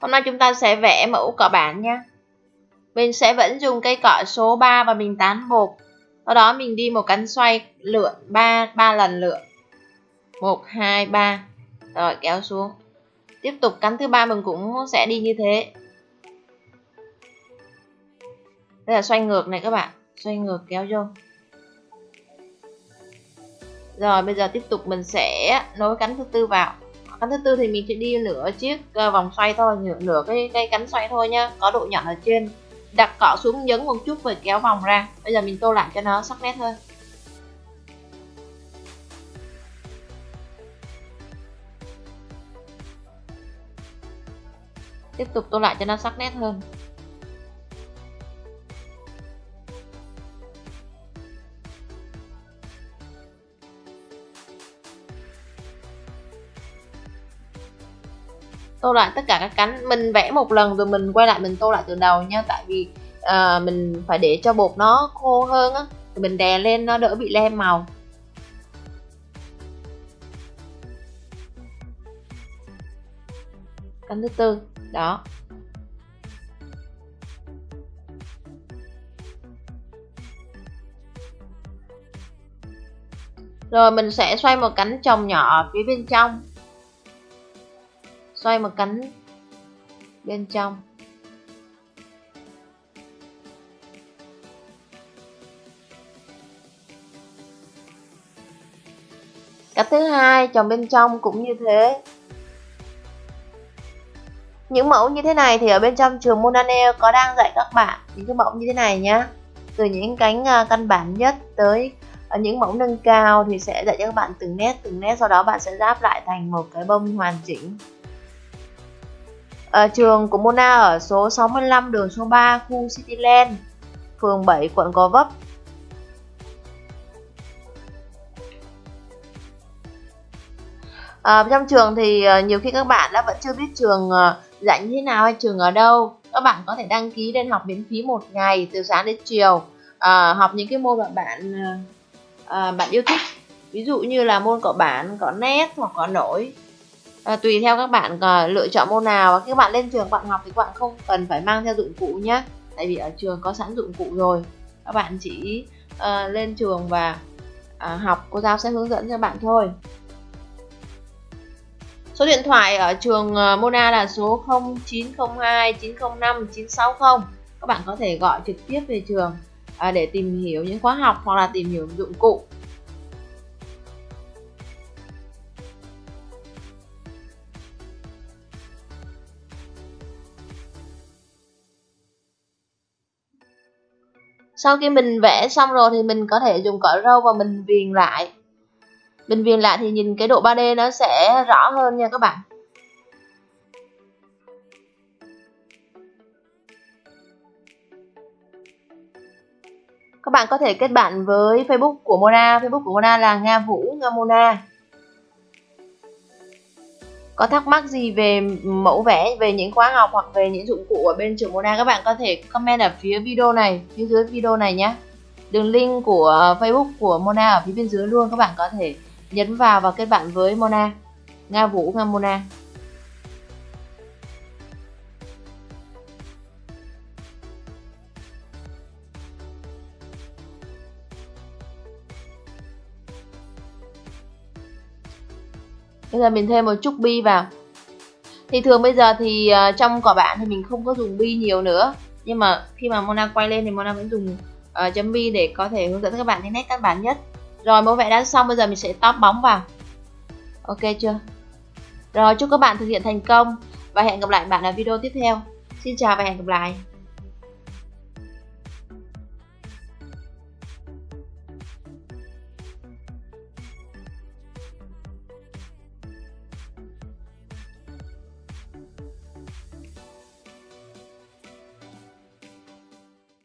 Hôm nay chúng ta sẽ vẽ mẫu cọ bản nha. Mình sẽ vẫn dùng cây cọ số 3 và mình tán bột. Sau đó mình đi một cánh xoay lượn 3 3 lần lượn. 1 2 3. Rồi kéo xuống. Tiếp tục cánh thứ ba mình cũng sẽ đi như thế. Đây là xoay ngược này các bạn, xoay ngược kéo vô. Rồi bây giờ tiếp tục mình sẽ nối cánh thứ tư vào cánh thứ tư thì mình sẽ đi nửa chiếc ờ, vòng xoay thôi nửa, nửa cái cây cánh xoay thôi nhá. Có độ nhọn ở trên. Đặt cọ xuống nhấn một chút rồi kéo vòng ra. Bây giờ mình tô lại cho nó sắc nét hơn. Tiếp tục tô lại cho nó sắc nét hơn. Tô lại tất cả các cánh. Mình vẽ một lần rồi mình quay lại mình tô lại từ đầu nha. Tại vì uh, mình phải để cho bột nó khô hơn á. Thì mình đè lên nó đỡ bị lem màu. Cánh thứ tư. Đó. Rồi mình sẽ xoay một cánh chồng nhỏ ở phía bên trong xoay một cánh bên trong. Cách thứ hai chồng bên trong cũng như thế. Những mẫu như thế này thì ở bên trong trường Monanel có đang dạy các bạn những cái mẫu như thế này nhé từ những cánh à, căn bản nhất tới à, những mẫu nâng cao thì sẽ dạy cho các bạn từng nét từng nét, sau đó bạn sẽ ráp lại thành một cái bông hoàn chỉnh à, trường của Mona ở số 65 đường số 3 khu Cityland, phường 7 quận Gò Vấp. À, trong trường thì ờ, nhiều khi các bạn đã vẫn chưa biết trường dạy như thế nào hay trường ở đâu. Các bạn có thể đăng ký lên học miễn phí một ngày từ sáng đến chiều. À, học những cái môn mà bạn à, bạn yêu thích. Ví dụ như là môn cọ bản cọ nét hoặc cọ nổi à, tùy theo các bạn à, lựa chọn môn nào. Và khi các bạn lên trường bạn học thì các bạn không cần phải mang theo dụng cụ nhé tại vì ở trường có sẵn dụng cụ rồi. Các bạn chỉ à, lên trường và à, học cô giáo sẽ hướng dẫn cho bạn thôi. Số điện thoại ở trường Mona là số 0902 905 960 các bạn có thể gọi trực tiếp về trường để tìm hiểu những khóa học hoặc là tìm hiểu dụng cụ. Sau khi mình vẽ xong rồi thì mình có thể dùng cỏ râu và mình viền lại. Mình viền lại thì nhìn cái độ 3D nó sẽ rõ hơn nha các bạn. Các bạn có thể kết bạn với Facebook của Mona. Facebook của Mona là Nga Vũ, Nga Mona có thắc mắc gì về mẫu vẽ, về những khóa học hoặc về những dụng cụ ở bên trường Mona, các bạn có thể comment ở phía video này, phía dưới video này nhé. Đường link của Facebook của Mona ở phía bên dưới luôn, các bạn có thể nhấn vào và kết bạn với Mona. Nga Vũ, Nga Mona. Bây giờ mình thêm một chút bi vào. Thì thường bây giờ thì uh, trong cỏ bạn thì mình không có dùng bi nhiều nữa. Nhưng mà khi mà Mona quay lên thì Mona vẫn dùng uh, chấm bi để có thể hướng dẫn các bạn cái nét căn bản nhất. Rồi mẫu vẽ đã xong bây giờ mình sẽ tóp bóng vào. Ok chưa? Rồi chúc các bạn thực hiện thành công và hẹn gặp lại bạn ở video tiếp theo. Xin chào và hẹn gặp lại.